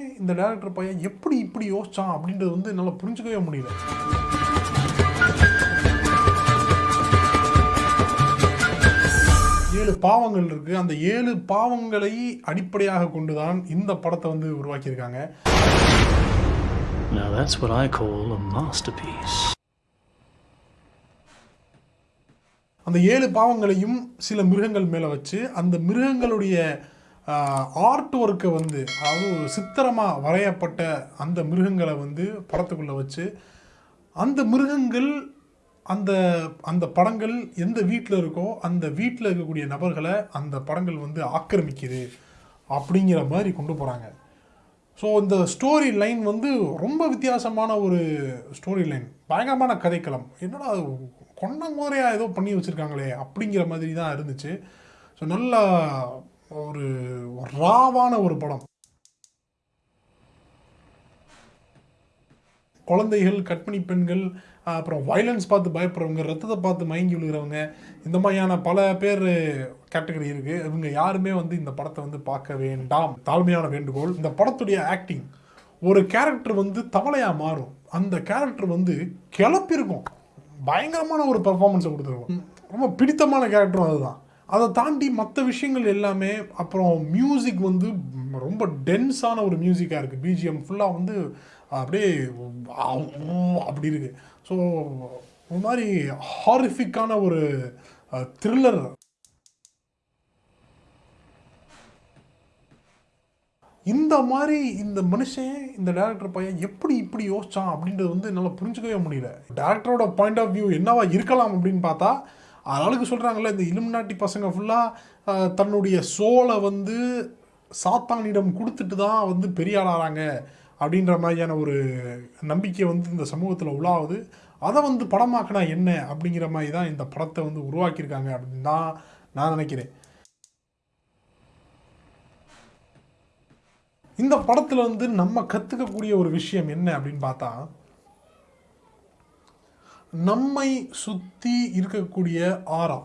இந்த டேரக்டர் பையன் எப்படி இப்படி யோசிச்சான் அப்படின்றது வந்து என்னால் புரிஞ்சுக்கவே முடியல. ஏழு பாவங்கள் இருக்கு. அந்த ஏழு பாவங்களை அடிப்படையாக கொண்டுதான் இந்த படத்தை வந்து உருவாக்கியிருக்காங்க. Now that's what I call a masterpiece. அந்த ஏழு பாவங்களையும் சில மிருகங்கள் மேலே வச்சு அந்த மிருகங்களுடைய ஆர்ட் ஒர்க்கை வந்து அதாவது ஒரு சித்திரமாக வரையப்பட்ட அந்த மிருகங்களை வந்து படத்துக்குள்ளே வச்சு அந்த மிருகங்கள் அந்த அந்த படங்கள் எந்த வீட்டில் இருக்கோ அந்த வீட்டில் இருக்கக்கூடிய நபர்களை அந்த படங்கள் வந்து ஆக்கிரமிக்குது அப்படிங்கிற மாதிரி கொண்டு போகிறாங்க ஸோ இந்த ஸ்டோரி லைன் வந்து ரொம்ப வித்தியாசமான ஒரு ஸ்டோரி லைன் பயங்கரமான கதைக்களம். என்னடா அது கொண்ட ஏதோ பண்ணி வச்சுருக்காங்களே அப்படிங்கிற மாதிரி தான் இருந்துச்சு. ஸோ நல்லா ஒரு ராவான ஒரு படம். குழந்தைகள் கற்பிணி பெண்கள் அப்புறம் வயலன்ஸ் பார்த்து பயப்படுறவங்க ரத்தத்தை பார்த்து மயங்கி விழுகிறவங்க இந்த மாதிரியான பல பேர் கேட்டகரி இருக்குது இவங்க யாருமே வந்து இந்த படத்தை வந்து பார்க்க வேண்டாம். தாழ்மையான வேண்டுகோள். இந்த படத்துடைய ஆக்டிங் ஒரு கேரக்டர் வந்து தவளையாக மாறும். அந்த கேரக்டர் வந்து கிளப்பிருக்கும் பயங்கரமான ஒரு பெர்ஃபார்மன்ஸை கொடுத்துருக்கும். ரொம்ப பிடித்தமான கேரக்டரும் அதுதான். அதை தாண்டி மற்ற விஷயங்கள் எல்லாமே அப்புறம் மியூசிக் வந்து ரொம்ப டென்ஸான ஒரு மியூசிக்காக இருக்குது பிஜிஎம் ஃபுல்லாக வந்து அப்படியே அப்படி இருக்கு. ஸோ ஒரு மாதிரி ஹாரிஃபிக்கான ஒரு த்ரில்லர் இந்த மாதிரி இந்த மனுஷன் இந்த டேரக்டர் பையன் எப்படி இப்படி யோசிச்சான் அப்படின்றது வந்து என்னால் புரிஞ்சுக்கவே முடியல. டேரக்டரோட பாயிண்ட் ஆஃப் வியூ என்னவா இருக்கலாம் அப்படின்னு பார்த்தா அதனாலுக்கு சொல்கிறாங்கல்ல இந்த இலுமினாட்டி பசங்க ஃபுல்லாக தன்னுடைய சோலை வந்து சாத்தானிடம் கொடுத்துட்டு தான் வந்து பெரிய ஆளாகிறாங்க அப்படின்ற மாதிரியான ஒரு நம்பிக்கை வந்து இந்த சமூகத்தில் உலாவுது. அதை வந்து படமாக்கினா என்ன அப்படிங்கிற மாதிரி தான் இந்த படத்தை வந்து உருவாக்கியிருக்காங்க அப்படின்னு தான் நான் நினைக்கிறேன். இந்த படத்தில் வந்து நம்ம கற்றுக்கக்கூடிய ஒரு விஷயம் என்ன அப்படின்னு பார்த்தா நம்மை சுற்றி இருக்கக்கூடிய ஆரா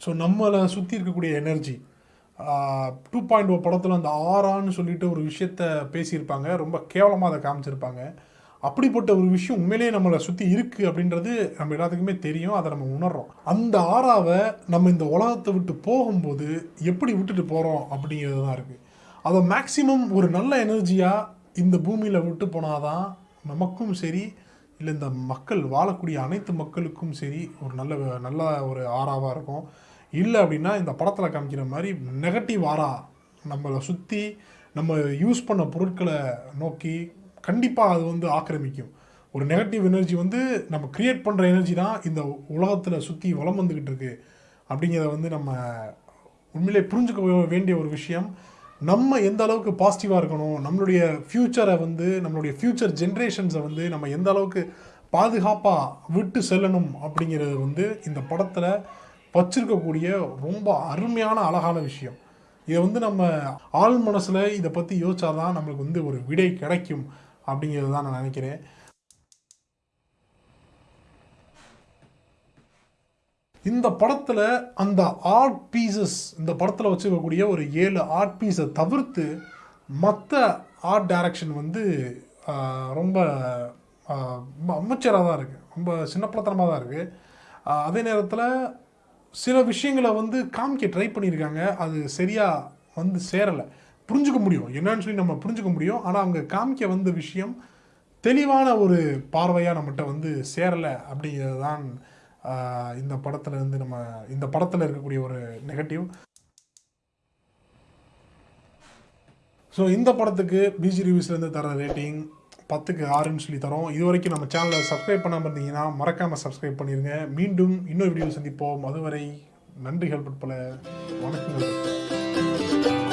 ஸோ நம்மளை சுற்றி இருக்கக்கூடிய எனர்ஜி டூ பாயிண்ட் ஓ படத்தில் அந்த ஆறான்னு சொல்லிட்டு ஒரு விஷயத்த பேசியிருப்பாங்க. ரொம்ப கேவலமாக அதை காமிச்சிருப்பாங்க. அப்படிப்பட்ட ஒரு விஷயம் உண்மையிலேயே நம்மளை சுற்றி இருக்குது அப்படின்றது நம்ம எல்லாத்துக்குமே தெரியும். அதை நம்ம உணர்றோம். அந்த ஆறாவை நம்ம இந்த உலகத்தை விட்டு போகும்போது எப்படி விட்டுட்டு போகிறோம் அப்படிங்கிறது தான் இருக்குது அதை மேக்சிமம் ஒரு நல்ல எனர்ஜியாக இந்த பூமியில் விட்டு போனாதான் நமக்கும் சரி இல்லை இந்த மக்கள் வாழக்கூடிய அனைத்து மக்களுக்கும் சரி ஒரு நல்ல நல்ல ஒரு ஆறாவாக இருக்கும். இல்லை அப்படின்னா இந்த படத்தில் காமிக்கிற மாதிரி நெகட்டிவ் ஆறா நம்மளை சுற்றி நம்ம யூஸ் பண்ண பொருட்களை நோக்கி கண்டிப்பாக அது வந்து ஆக்கிரமிக்கும். ஒரு நெகட்டிவ் எனர்ஜி வந்து நம்ம க்ரியேட் பண்ணுற எனர்ஜி தான் இந்த உலகத்தில் சுற்றி வளம் வந்துக்கிட்டு இருக்குது அப்படிங்கிறத வந்து நம்ம உண்மையிலே புரிஞ்சுக்க வேண்டிய ஒரு விஷயம். நம்ம எந்த அளவுக்கு பாசிட்டிவாக இருக்கணும் நம்மளுடைய ஃப்யூச்சரை வந்து நம்மளுடைய ஃப்யூச்சர் ஜென்ரேஷன்ஸை வந்து நம்ம எந்த அளவுக்கு பாதுகாப்பாக விட்டு செல்லணும் அப்படிங்கிறது வந்து இந்த படத்தில் வச்சிருக்கக்கூடிய ரொம்ப அருமையான அழகான விஷயம். இதை வந்து நம்ம ஆள் மனசில் இதை பற்றி யோசிச்சாதான் நம்மளுக்கு வந்து ஒரு விடை கிடைக்கும் அப்படிங்கிறது தான் நான் நினைக்கிறேன். இந்த படத்தில் அந்த ஆர்ட் பீசஸ் இந்த படத்தில் வச்சுக்கக்கூடிய ஒரு ஏழு ஆர்ட் பீஸை தவிர்த்து மற்ற ஆர்ட் டைரக்ஷன் வந்து ரொம்ப ரொம்ப அமைச்சராக தான் இருக்குது ரொம்ப சின்னப்படத்தனமாக தான் இருக்குது அதே நேரத்தில் சில விஷயங்களை வந்து காமிக்க ட்ரை பண்ணியிருக்காங்க. அது சரியாக வந்து சேரலை. புரிஞ்சுக்க முடியும். என்னன்னு சொல்லி நம்ம புரிஞ்சுக்க முடியும். ஆனால் அவங்க காமிக்க வந்த விஷயம் தெளிவான ஒரு பார்வையாக நம்மகிட்ட வந்து சேரலை அப்படிங்கிறது தான் இந்த படத்தில் இருந்து நம்ம இந்த படத்தில் இருக்கக்கூடிய ஒரு நெகட்டிவ் ஸோ இந்த படத்துக்கு பிஜி ரிவ்யூஸ்லேருந்து தர ரேட்டிங் பத்துக்கு ஆறுன்னு சொல்லி தரோம். இது வரைக்கும் நம்ம சேனலை சப்ஸ்கிரைப் பண்ணாமல் இருந்தீங்கன்னா மறக்காமல் சப்ஸ்கிரைப் பண்ணிடுங்க மீண்டும் இன்னொரு வீடியோ சந்திப்போம். அதுவரை நன்றிகள் பற்பல வணக்கங்கள்.